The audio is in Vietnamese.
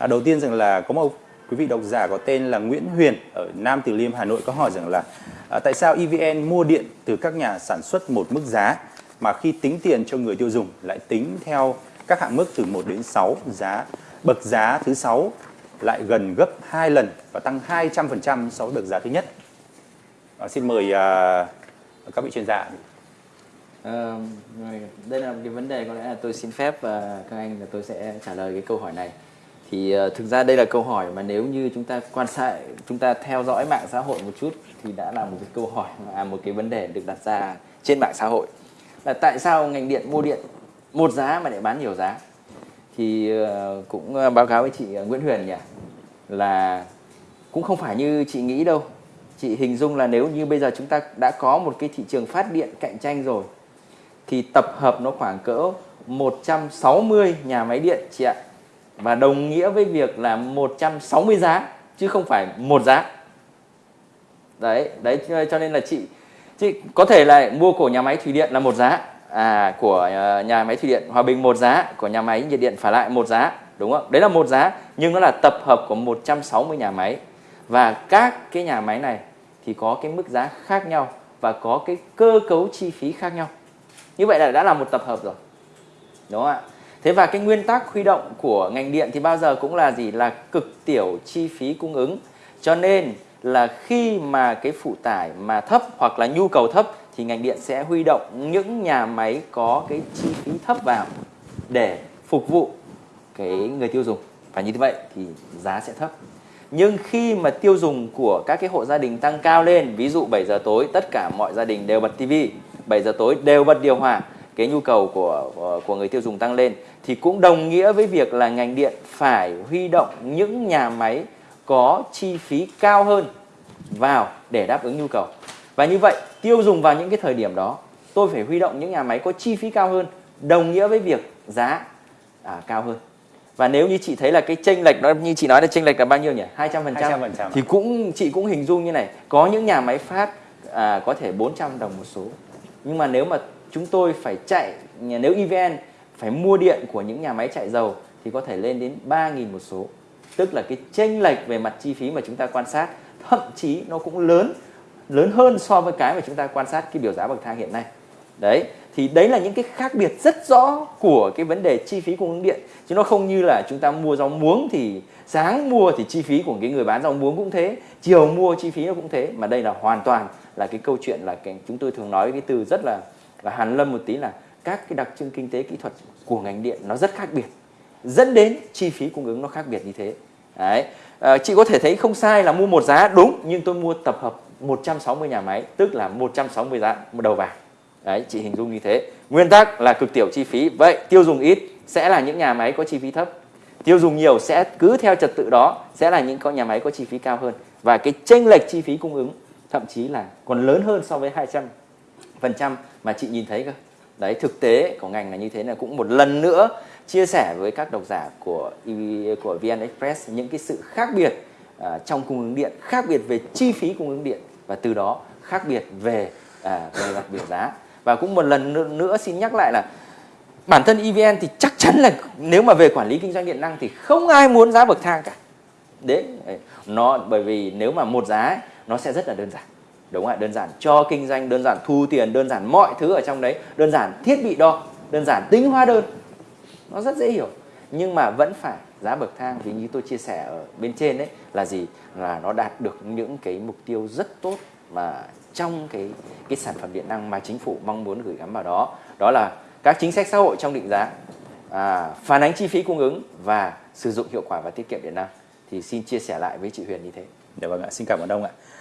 À, đầu tiên rằng là có một quý vị độc giả có tên là Nguyễn Huyền ở Nam Từ Liêm Hà Nội có hỏi rằng là à, tại sao EVN mua điện từ các nhà sản xuất một mức giá mà khi tính tiền cho người tiêu dùng lại tính theo các hạng mức từ 1 đến 6 giá bậc giá thứ 6 lại gần gấp 2 lần và tăng 200% so với bậc giá thứ nhất. À, xin mời à, các vị chuyên gia. À, đây là một cái vấn đề có lẽ là tôi xin phép và các anh là tôi sẽ trả lời cái câu hỏi này thì uh, thực ra đây là câu hỏi mà nếu như chúng ta quan sát chúng ta theo dõi mạng xã hội một chút thì đã là một cái câu hỏi mà à, một cái vấn đề được đặt ra trên mạng xã hội. Là tại sao ngành điện mua điện một giá mà lại bán nhiều giá? Thì uh, cũng uh, báo cáo với chị Nguyễn Huyền nhỉ là cũng không phải như chị nghĩ đâu. Chị hình dung là nếu như bây giờ chúng ta đã có một cái thị trường phát điện cạnh tranh rồi thì tập hợp nó khoảng cỡ 160 nhà máy điện chị ạ và đồng nghĩa với việc là 160 giá, chứ không phải một giá. Đấy đấy, cho nên là chị chị có thể là mua của nhà máy thủy điện là một giá. À của à, nhà máy thủy điện Hòa Bình một giá, của nhà máy nhiệt điện phải lại một giá, đúng không? Đấy là một giá, nhưng nó là tập hợp của 160 nhà máy. Và các cái nhà máy này thì có cái mức giá khác nhau và có cái cơ cấu chi phí khác nhau. Như vậy là đã là một tập hợp rồi. Đúng không ạ? Thế và cái nguyên tắc huy động của ngành điện thì bao giờ cũng là gì? Là cực tiểu chi phí cung ứng. Cho nên là khi mà cái phụ tải mà thấp hoặc là nhu cầu thấp thì ngành điện sẽ huy động những nhà máy có cái chi phí thấp vào để phục vụ cái người tiêu dùng. Và như vậy thì giá sẽ thấp. Nhưng khi mà tiêu dùng của các cái hộ gia đình tăng cao lên, ví dụ 7 giờ tối tất cả mọi gia đình đều bật tivi, 7 giờ tối đều bật điều hòa cái nhu cầu của của người tiêu dùng tăng lên thì cũng đồng nghĩa với việc là ngành điện phải huy động những nhà máy có chi phí cao hơn vào để đáp ứng nhu cầu. Và như vậy, tiêu dùng vào những cái thời điểm đó, tôi phải huy động những nhà máy có chi phí cao hơn, đồng nghĩa với việc giá à, cao hơn. Và nếu như chị thấy là cái chênh lệch đó như chị nói là chênh lệch là bao nhiêu nhỉ? 200%. 200%. Thì cũng chị cũng hình dung như này, có những nhà máy phát à, có thể 400 đồng một số. Nhưng mà nếu mà chúng tôi phải chạy nếu EVN phải mua điện của những nhà máy chạy dầu thì có thể lên đến 3.000 một số. Tức là cái chênh lệch về mặt chi phí mà chúng ta quan sát, thậm chí nó cũng lớn lớn hơn so với cái mà chúng ta quan sát cái biểu giá bậc thang hiện nay. Đấy, thì đấy là những cái khác biệt rất rõ của cái vấn đề chi phí cung ứng điện. Chứ nó không như là chúng ta mua rau muống thì sáng mua thì chi phí của cái người bán rau muống cũng thế, chiều mua chi phí nó cũng thế. Mà đây là hoàn toàn là cái câu chuyện là cái chúng tôi thường nói cái từ rất là và hàn lâm một tí là các cái đặc trưng kinh tế kỹ thuật của ngành điện nó rất khác biệt dẫn đến chi phí cung ứng nó khác biệt như thế. Đấy. À, chị có thể thấy không sai là mua một giá đúng nhưng tôi mua tập hợp 160 nhà máy tức là 160 giá một đầu vàng đấy chị hình dung như thế. Nguyên tắc là cực tiểu chi phí. Vậy tiêu dùng ít sẽ là những nhà máy có chi phí thấp. Tiêu dùng nhiều sẽ cứ theo trật tự đó sẽ là những con nhà máy có chi phí cao hơn. Và cái chênh lệch chi phí cung ứng thậm chí là còn lớn hơn so với 200 phần trăm mà chị nhìn thấy cơ. Đấy thực tế của ngành là như thế là cũng một lần nữa chia sẻ với các độc giả của của VN Express những cái sự khác biệt uh, trong cung ứng điện khác biệt về chi phí cung ứng điện và từ đó khác biệt về uh, về mặt biểu giá. Và cũng một lần nữa xin nhắc lại là bản thân EVN thì chắc chắn là nếu mà về quản lý kinh doanh điện năng thì không ai muốn giá bậc thang cả. Đấy nó bởi vì nếu mà một giá ấy, nó sẽ rất là đơn giản đúng không ạ đơn giản cho kinh doanh đơn giản thu tiền đơn giản mọi thứ ở trong đấy. Đơn giản thiết bị đo đơn giản tính hóa đơn. Nó rất dễ hiểu. Nhưng mà vẫn phải giá bậc thang vì như tôi chia sẻ ở bên trên đấy là gì? Là nó đạt được những cái mục tiêu rất tốt mà trong cái cái sản phẩm điện năng mà chính phủ mong muốn gửi gắm vào đó. Đó là các chính sách xã hội trong định giá à, phản ánh chi phí cung ứng và sử dụng hiệu quả và tiết kiệm điện năng. Thì xin chia sẻ lại với chị Huyền như thế. Dạ vâng ạ, xin cảm ơn ông ạ.